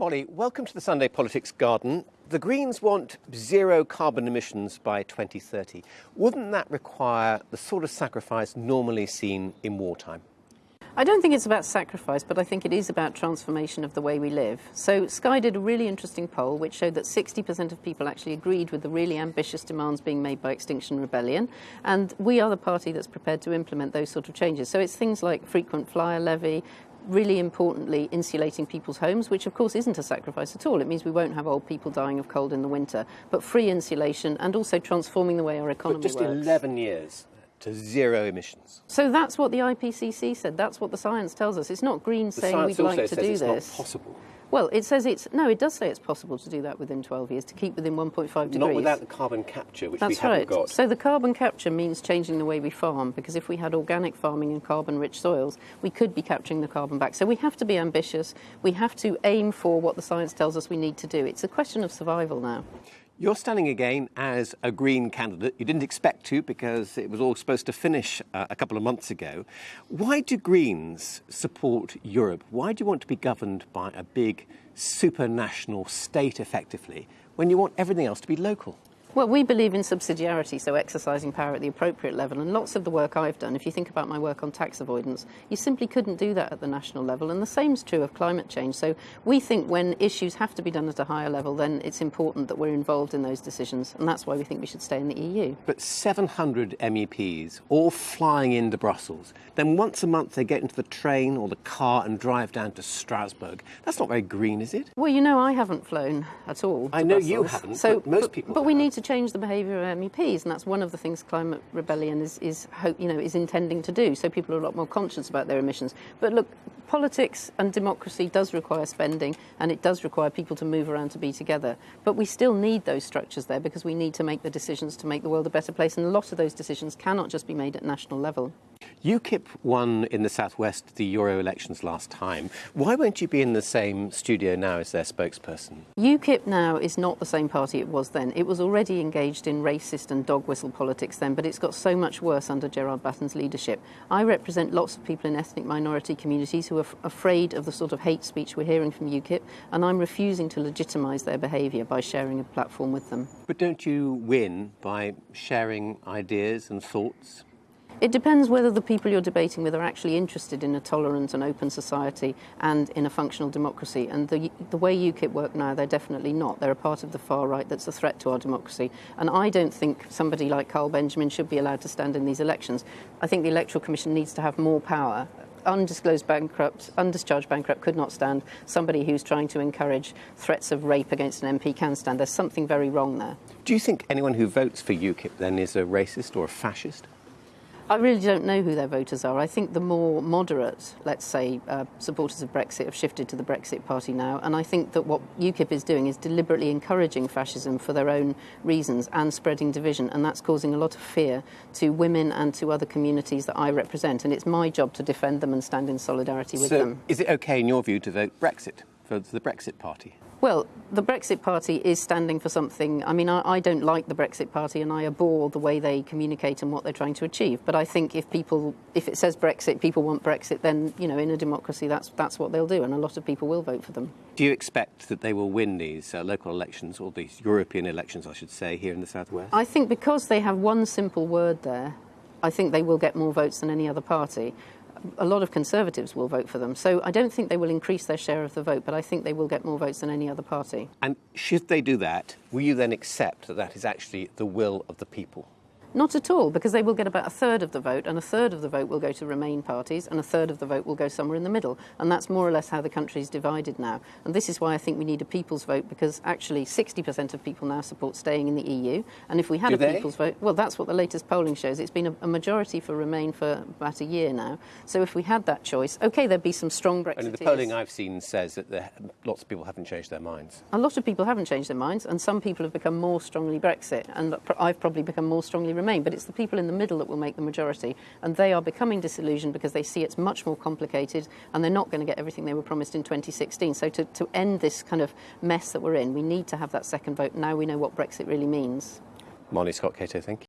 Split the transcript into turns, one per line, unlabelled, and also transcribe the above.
Molly, welcome to the Sunday Politics Garden. The Greens want zero carbon emissions by 2030. Wouldn't that require the sort of sacrifice normally seen in wartime?
I don't think it's about sacrifice, but I think it is about transformation of the way we live. So Sky did a really interesting poll which showed that 60% of people actually agreed with the really ambitious demands being made by Extinction Rebellion, and we are the party that's prepared to implement those sort of changes. So it's things like frequent flyer levy, really importantly, insulating people's homes, which of course isn't a sacrifice at all. It means we won't have old people dying of cold in the winter, but free insulation and also transforming the way our economy
but just
works.
11 years to zero emissions.
So that's what the IPCC said. That's what the science tells us. It's not green
The
saying we'd like to do
it's
this.
not possible.
Well, it says it's no. It does say it's possible to do that within 12 years to keep within 1.5 degrees.
Not without the carbon capture, which we
That's
haven't
right.
got.
So the carbon capture means changing the way we farm because if we had organic farming in carbon-rich soils, we could be capturing the carbon back. So we have to be ambitious. We have to aim for what the science tells us we need to do. It's a question of survival now.
You're standing again as a Green candidate. You didn't expect to because it was all supposed to finish uh, a couple of months ago. Why do Greens support Europe? Why do you want to be governed by a big supranational state effectively when you want everything else to be local?
Well, we believe in subsidiarity, so exercising power at the appropriate level. And lots of the work I've done, if you think about my work on tax avoidance, you simply couldn't do that at the national level. And the same is true of climate change. So we think when issues have to be done at a higher level, then it's important that we're involved in those decisions. And that's why we think we should stay in the EU.
But 700 MEPs all flying into Brussels. Then once a month they get into the train or the car and drive down to Strasbourg. That's not very green, is it?
Well, you know, I haven't flown at all.
I know you haven't,
So,
but most people
But we
have.
need to change the behaviour of MEPs, and that's one of the things Climate Rebellion is, is hope, you know, is intending to do. So people are a lot more conscious about their emissions. But look, politics and democracy does require spending, and it does require people to move around to be together. But we still need those structures there because we need to make the decisions to make the world a better place, and a lot of those decisions cannot just be made at national level.
UKIP won in the southwest the Euro elections last time. Why won't you be in the same studio now as their spokesperson?
UKIP now is not the same party it was then. It was already engaged in racist and dog whistle politics then, but it's got so much worse under Gerard Batten's leadership. I represent lots of people in ethnic minority communities who are afraid of the sort of hate speech we're hearing from UKIP, and I'm refusing to legitimise their behaviour by sharing a platform with them.
But don't you win by sharing ideas and thoughts?
It depends whether the people you're debating with are actually interested in a tolerant and open society and in a functional democracy. And the, the way UKIP work now, they're definitely not. They're a part of the far right that's a threat to our democracy. And I don't think somebody like Carl Benjamin should be allowed to stand in these elections. I think the Electoral Commission needs to have more power. Undisclosed bankrupt, undischarged bankrupt could not stand. Somebody who's trying to encourage threats of rape against an MP can stand. There's something very wrong there.
Do you think anyone who votes for UKIP then is a racist or a fascist?
I really don't know who their voters are. I think the more moderate, let's say, uh, supporters of Brexit have shifted to the Brexit Party now. And I think that what UKIP is doing is deliberately encouraging fascism for their own reasons and spreading division. And that's causing a lot of fear to women and to other communities that I represent. And it's my job to defend them and stand in solidarity with
so,
them.
is it okay, in your view, to vote Brexit for the Brexit Party?
Well, the Brexit Party is standing for something. I mean, I, I, don't like the Brexit Party and I abhor the way they communicate and what they're trying to achieve. But I think if people, if it says Brexit, people want Brexit, then, you know, in a democracy, that's, that's what they'll do. And a lot of people will vote for them.
Do you expect that they will win these uh, local elections, or these European elections, I should say, here in the southwest?
I think because they have one simple word there, I think they will get more votes than any other party a lot of Conservatives will vote for them. So I don't think they will increase their share of the vote, but I think they will get more votes than any other party.
And should they do that, will you then accept that that is actually the will of the people?
Not at all, because they will get about a third of the vote, and a third of the vote will go to Remain parties, and a third of the vote will go somewhere in the middle. And that's more or less how the country is divided now. And this is why I think we need a people's vote, because actually 60% of people now support staying in the EU. And if we had
Do
a
they?
people's vote, well, that's what the latest polling shows. It's been a, a, majority for Remain for about a year now. So if we had that choice, OK, there'd be some strong Brexiteers.
And the polling I've seen says that there, lots of people haven't changed their minds.
A lot of people haven't changed their minds, and some people have become more strongly Brexit, and I've probably become more strongly Remain. But it's the people in the middle that will make the majority, and they are becoming disillusioned because they see it's much more complicated, and they're not going to get everything they were promised in 2016. So to, to end this kind of mess that we're in, we need to have that second vote. Now we know what Brexit really means.
Molly Scott Cato, thank you.